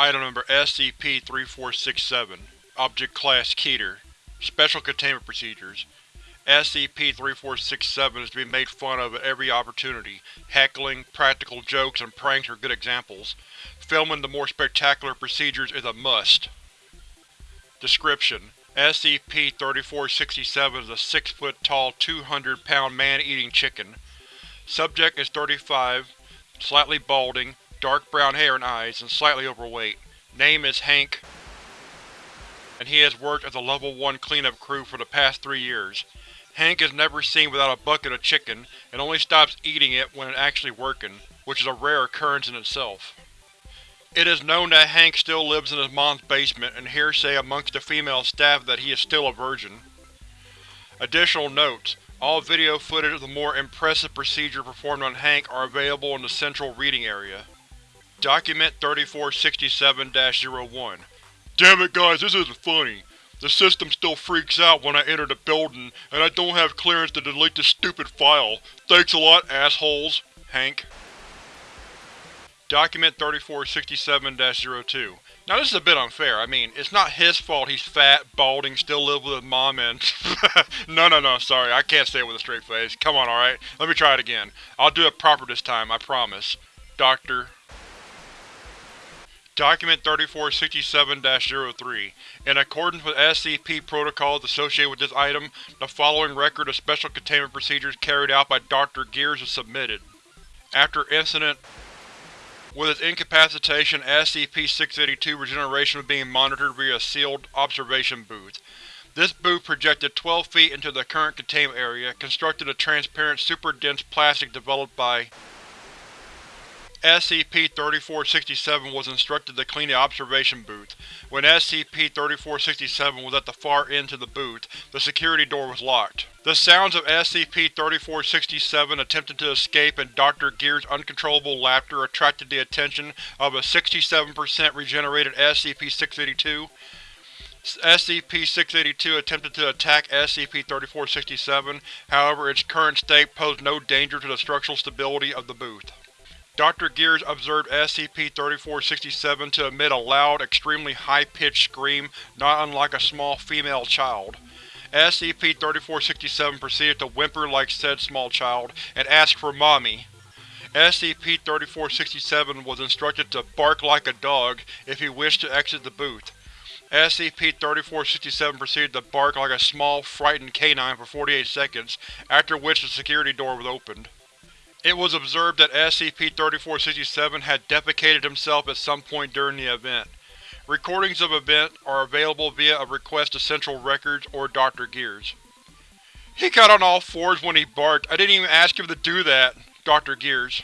Item Number SCP-3467 Object Class Keter Special Containment Procedures SCP-3467 is to be made fun of at every opportunity. Heckling, practical jokes, and pranks are good examples. Filming the more spectacular procedures is a must. Description: SCP-3467 is a 6-foot-tall, 200-pound man-eating chicken. Subject is 35, slightly balding, dark brown hair and eyes, and slightly overweight. Name is Hank, and he has worked as a Level 1 cleanup crew for the past three years. Hank is never seen without a bucket of chicken, and only stops eating it when actually working, which is a rare occurrence in itself. It is known that Hank still lives in his mom's basement, and hearsay amongst the female staff that he is still a virgin. Additional notes: All video footage of the more impressive procedure performed on Hank are available in the central reading area. Document 3467-01 Damn it guys, this isn't funny. The system still freaks out when I enter the building, and I don't have clearance to delete this stupid file. Thanks a lot, assholes. Hank. Document 3467-02 Now this is a bit unfair. I mean, it's not his fault he's fat, balding, still lives with his mom and… no no no, sorry, I can't say it with a straight face. Come on, alright? Let me try it again. I'll do it proper this time, I promise. Doctor. Document 3467-03 In accordance with SCP protocols associated with this item, the following record of special containment procedures carried out by Dr. Gears is submitted. After Incident With its incapacitation, SCP-682 regeneration was being monitored via a sealed observation booth. This booth projected 12 feet into the current containment area, constructed of transparent super-dense plastic developed by SCP-3467 was instructed to clean the observation booth. When SCP-3467 was at the far end of the booth, the security door was locked. The sounds of SCP-3467 attempting to escape and Dr. Gear's uncontrollable laughter attracted the attention of a 67% regenerated SCP-682. SCP-682 attempted to attack SCP-3467, however its current state posed no danger to the structural stability of the booth. Dr. Gears observed SCP-3467 to emit a loud, extremely high-pitched scream not unlike a small female child. SCP-3467 proceeded to whimper like said small child, and asked for Mommy. SCP-3467 was instructed to bark like a dog if he wished to exit the booth. SCP-3467 proceeded to bark like a small, frightened canine for 48 seconds, after which the security door was opened. It was observed that SCP-3467 had defecated himself at some point during the event. Recordings of event are available via a request to Central Records or Dr. Gears. He got on all fours when he barked. I didn't even ask him to do that. Dr. Gears.